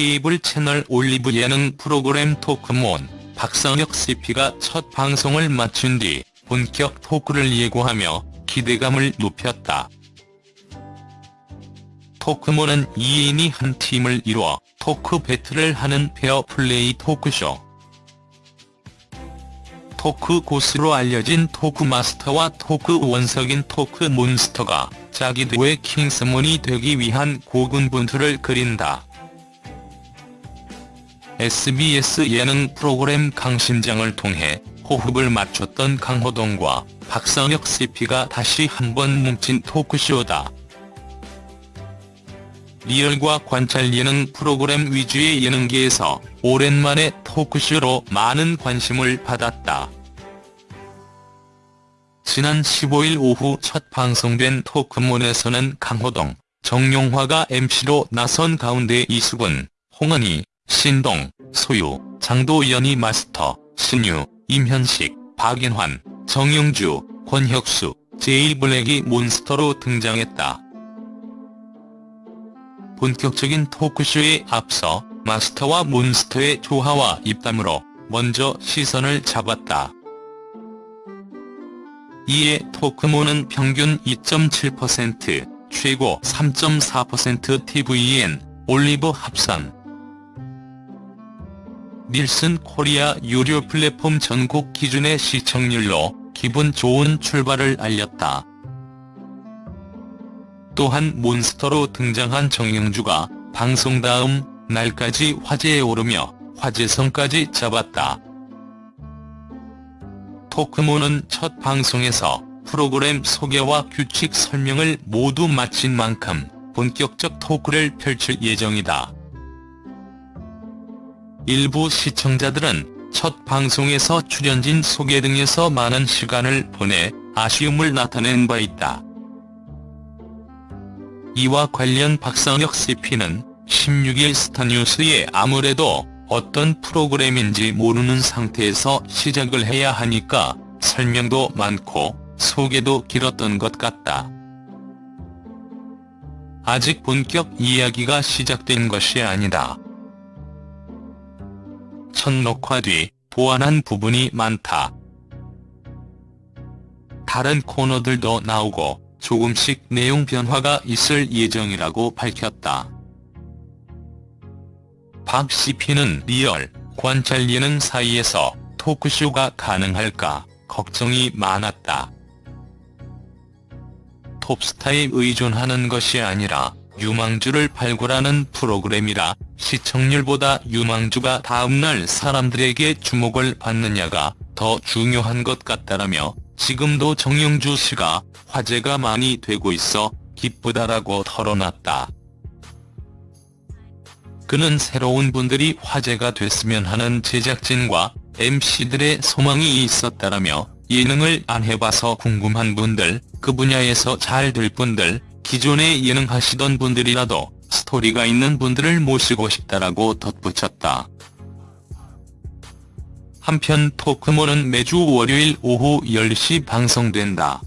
케이블 채널 올리브 예능 프로그램 토크몬 박상혁 CP가 첫 방송을 마친 뒤 본격 토크를 예고하며 기대감을 높였다. 토크몬은 2인이 한 팀을 이루어 토크 배틀을 하는 페어 플레이 토크쇼. 토크 고수로 알려진 토크마스터와 토크 원석인 토크몬스터가 자기들의 킹스몬이 되기 위한 고군분투를 그린다. SBS 예능 프로그램 강심장을 통해 호흡을 맞췄던 강호동과 박상혁 CP가 다시 한번 뭉친 토크쇼다. 리얼과 관찰 예능 프로그램 위주의 예능계에서 오랜만에 토크쇼로 많은 관심을 받았다. 지난 15일 오후 첫 방송된 토크몬에서는 강호동, 정용화가 MC로 나선 가운데 이수근, 홍은희, 신동, 소유, 장도연이 마스터, 신유, 임현식, 박인환, 정용주, 권혁수, 제이블랙이 몬스터로 등장했다. 본격적인 토크쇼에 앞서 마스터와 몬스터의 조화와 입담으로 먼저 시선을 잡았다. 이에 토크몬은 평균 2.7%, 최고 3.4% TVN, 올리브 합산, 닐슨 코리아 유료 플랫폼 전국 기준의 시청률로 기분 좋은 출발을 알렸다. 또한 몬스터로 등장한 정영주가 방송 다음 날까지 화제에 오르며 화제성까지 잡았다. 토크모는 첫 방송에서 프로그램 소개와 규칙 설명을 모두 마친 만큼 본격적 토크를 펼칠 예정이다. 일부 시청자들은 첫 방송에서 출연진 소개 등에서 많은 시간을 보내 아쉬움을 나타낸 바 있다. 이와 관련 박상혁 CP는 16일 스타뉴스에 아무래도 어떤 프로그램인지 모르는 상태에서 시작을 해야 하니까 설명도 많고 소개도 길었던 것 같다. 아직 본격 이야기가 시작된 것이 아니다. 첫 녹화 뒤 보완한 부분이 많다. 다른 코너들도 나오고 조금씩 내용 변화가 있을 예정이라고 밝혔다. 박 CP는 리얼, 관찰 예능 사이에서 토크쇼가 가능할까 걱정이 많았다. 톱스타에 의존하는 것이 아니라 유망주를 발굴하는 프로그램이라 시청률보다 유망주가 다음날 사람들에게 주목을 받느냐가 더 중요한 것 같다라며 지금도 정영주 씨가 화제가 많이 되고 있어 기쁘다라고 털어놨다. 그는 새로운 분들이 화제가 됐으면 하는 제작진과 MC들의 소망이 있었다라며 예능을 안 해봐서 궁금한 분들, 그 분야에서 잘 될 분들, 기존에 예능 하시던 분들이라도 스토리가 있는 분들을 모시고 싶다라고 덧붙였다. 한편 토크모는 매주 월요일 오후 10시 방송된다.